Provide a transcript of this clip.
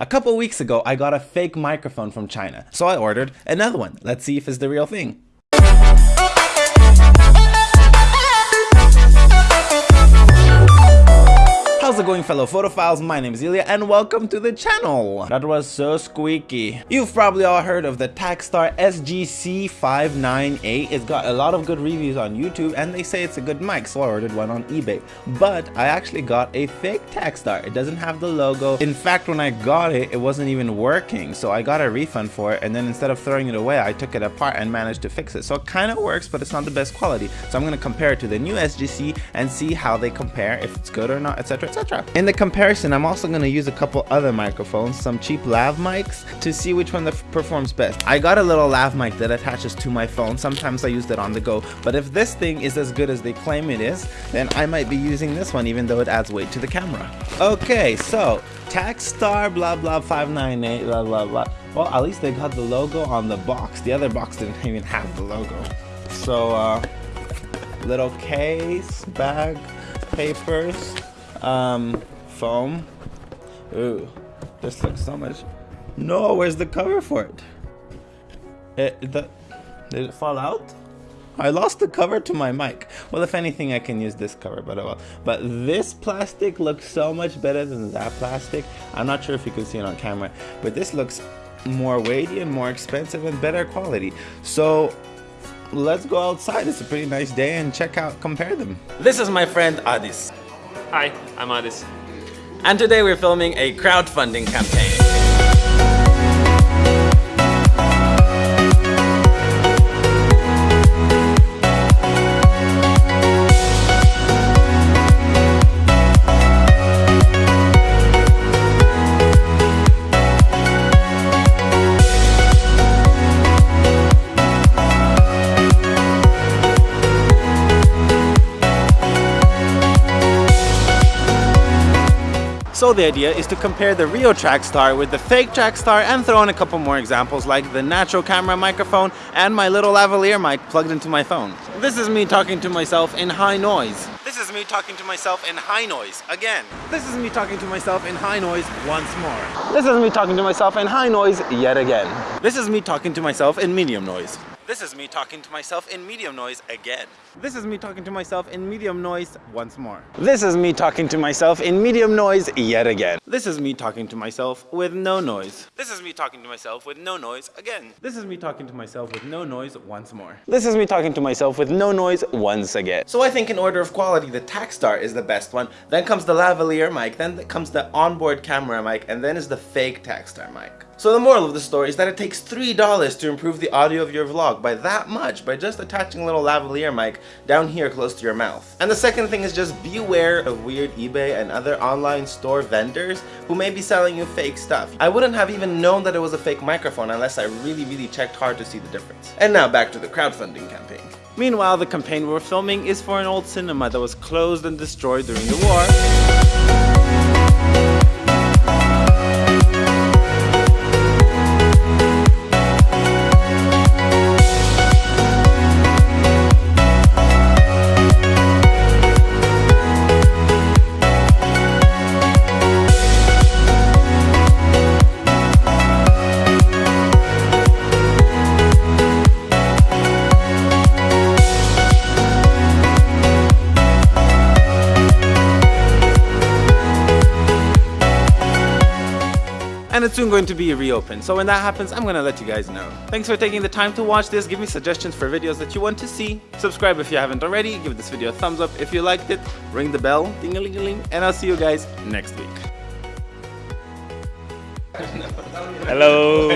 A couple weeks ago, I got a fake microphone from China, so I ordered another one. Let's see if it's the real thing. Going fellow photophiles? My name is Ilya and welcome to the channel. That was so squeaky. You've probably all heard of the Takstar SGC598. It's got a lot of good reviews on YouTube and they say it's a good mic so I ordered one on eBay. But I actually got a fake Takstar. It doesn't have the logo. In fact when I got it, it wasn't even working. So I got a refund for it and then instead of throwing it away, I took it apart and managed to fix it. So it kind of works but it's not the best quality. So I'm going to compare it to the new SGC and see how they compare, if it's good or not, etc etc. In the comparison, I'm also going to use a couple other microphones, some cheap lav mics, to see which one performs best. I got a little lav mic that attaches to my phone, sometimes I use it on the go, but if this thing is as good as they claim it is, then I might be using this one even though it adds weight to the camera. Okay, so Takstar blah blah 598 blah blah blah. Well, at least they got the logo on the box. The other box didn't even have the logo. So, uh, little case, bag, papers, um, foam. Ooh, this looks so much. No, where's the cover for it? It, the, did it fall out? I lost the cover to my mic. Well, if anything, I can use this cover, but oh well. But this plastic looks so much better than that plastic. I'm not sure if you can see it on camera, but this looks more weighty and more expensive and better quality. So let's go outside. It's a pretty nice day and check out, compare them. This is my friend Adis. Hi, I'm Adis. And today we're filming a crowdfunding campaign. So the idea is to compare the real Takstar with the fake Takstar and throw in a couple more examples like the natural camera microphone and my little lavalier mic plugged into my phone. This is me talking to myself in high noise. This is me talking to myself in high noise again. This is me talking to myself in high noise once more. This is me talking to myself in high noise yet again. This is me talking to myself in medium noise. This is me talking to myself in medium noise again. This is me talking to myself in medium noise once more. This is me talking to myself in medium noise yet again. This is me talking to myself with no noise. This is me talking to myself with no noise again. This is me talking to myself with no noise once more. This is me talking to myself with no noise once again. So I think in order of quality, the Takstar is the best one. Then comes the lavalier mic, then comes the onboard camera mic, and then is the fake Takstar mic. So the moral of the story is that it takes $3 to improve the audio of your vlog by that much by just attaching a little lavalier mic down here close to your mouth. And the second thing is just beware of weird eBay and other online store vendors who may be selling you fake stuff. I wouldn't have even known that it was a fake microphone unless I really really checked hard to see the difference. And now back to the crowdfunding campaign. Meanwhile, the campaign we're filming is for an old cinema that was closed and destroyed during the war. And it's soon going to be reopened. So when that happens, I'm gonna let you guys know. Thanks for taking the time to watch this. Give me suggestions for videos that you want to see. Subscribe if you haven't already. Give this video a thumbs up if you liked it. Ring the bell, ding a ling a ling, and I'll see you guys next week. Hello.